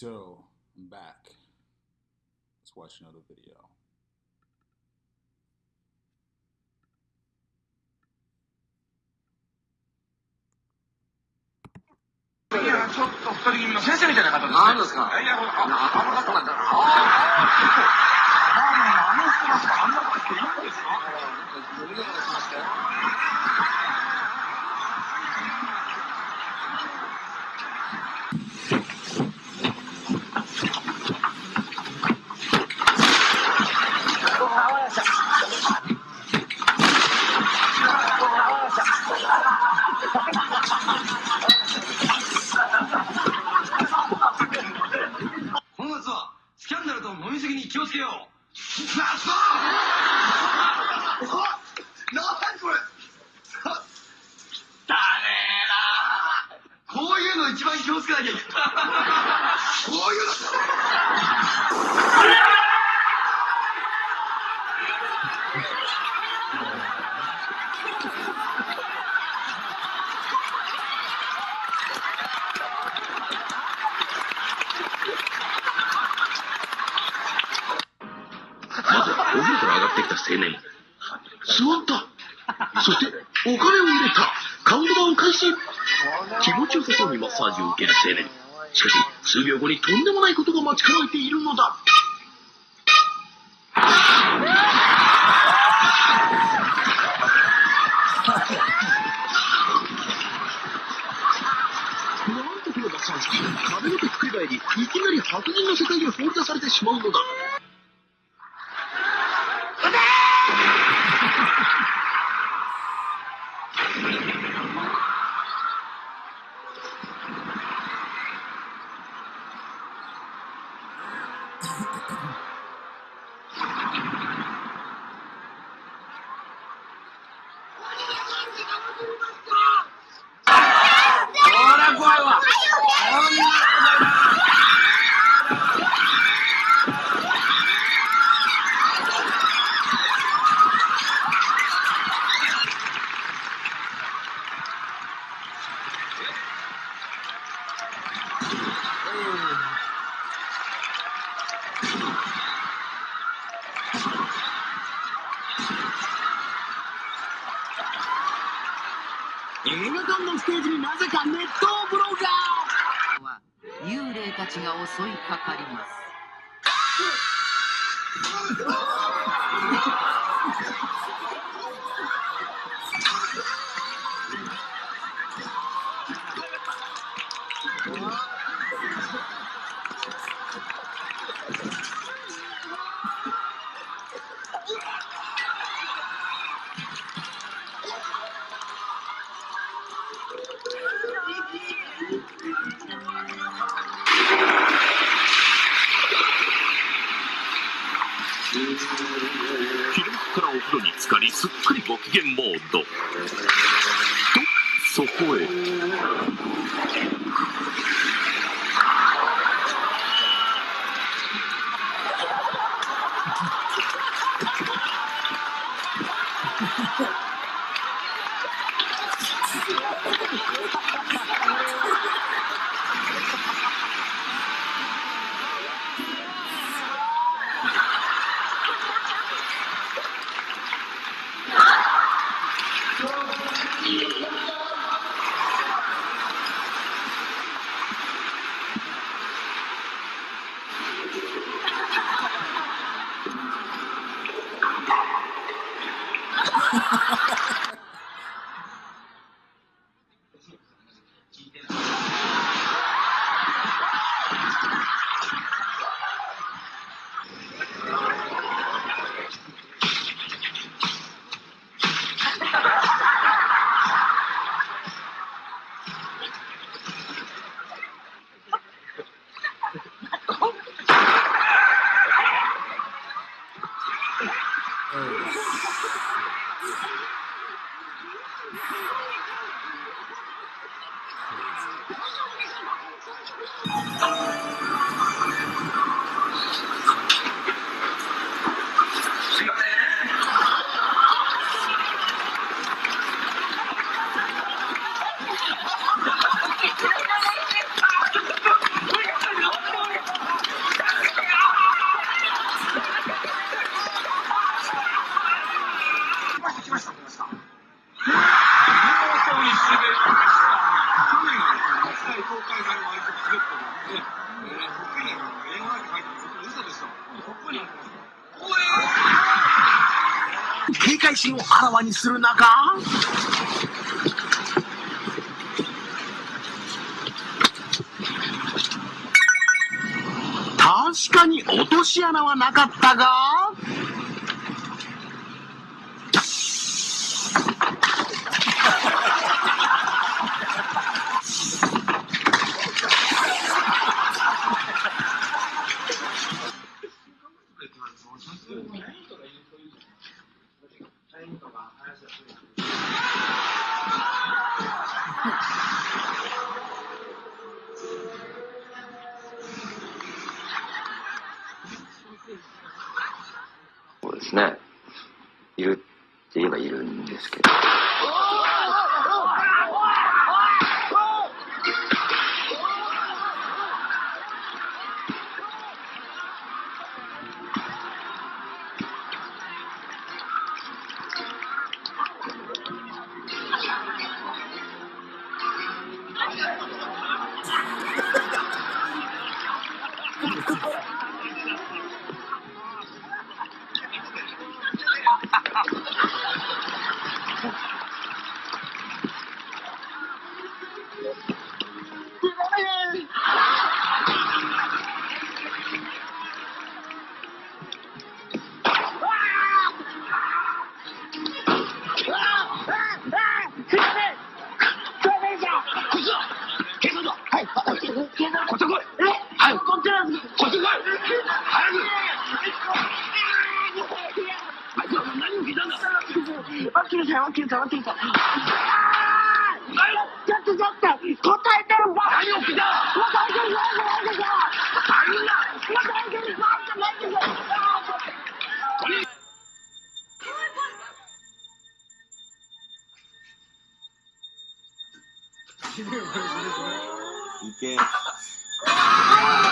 So, I'm back. Let's watch another video. いや、ちょっと二人組の先生みたいな方です、ね。何ですかいや、あの、あの方なんだ。ああ、あの人なんかあんなことしていいんですかこの夏はスキャンに気をつけよう。ってきた青年。座った。そして、お金を入れた。カウントダウン開始。気持ちよさそうにマッサージを受ける青年。しかし、数秒後にとんでもないことが待ち構えているのだ。なんとこのマッサージ機、髪の毛ひっくり返り、いきなり白人の世界に放り出されてしまうのだ。Thank you. 映画館のステージになぜか熱湯風呂が。は幽霊たちが襲いかかります 風呂に浸かりすっかりご機嫌モード。とそこへ。す い心をあらわにする中確かに落とし穴はなかったがそうですね。いるって言えばいるんですけど。いけ。午後6時、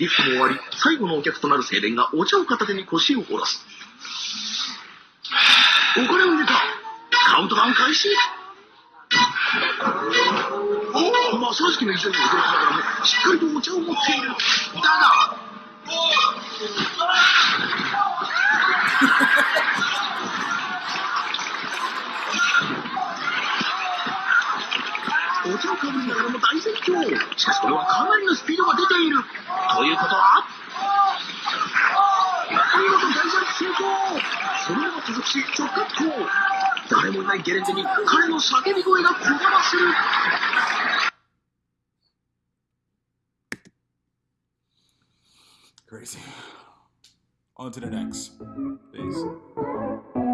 リフトも終わり、最後のお客となる青年がお茶を片手に腰を下ろす。お金を入れたカウントダウン開始おまあ、正直の異常に驚きながらも、しっかりとお茶を持っている。だが、お茶をかぶりながらも大絶叫。しかしこれはかなりのスピードが出ている。ということは見事大ジャンプ成功そのまま加速し直滑降誰もいないゲレンデに彼の叫び声がこだまする Crazy. On to the next. Peace.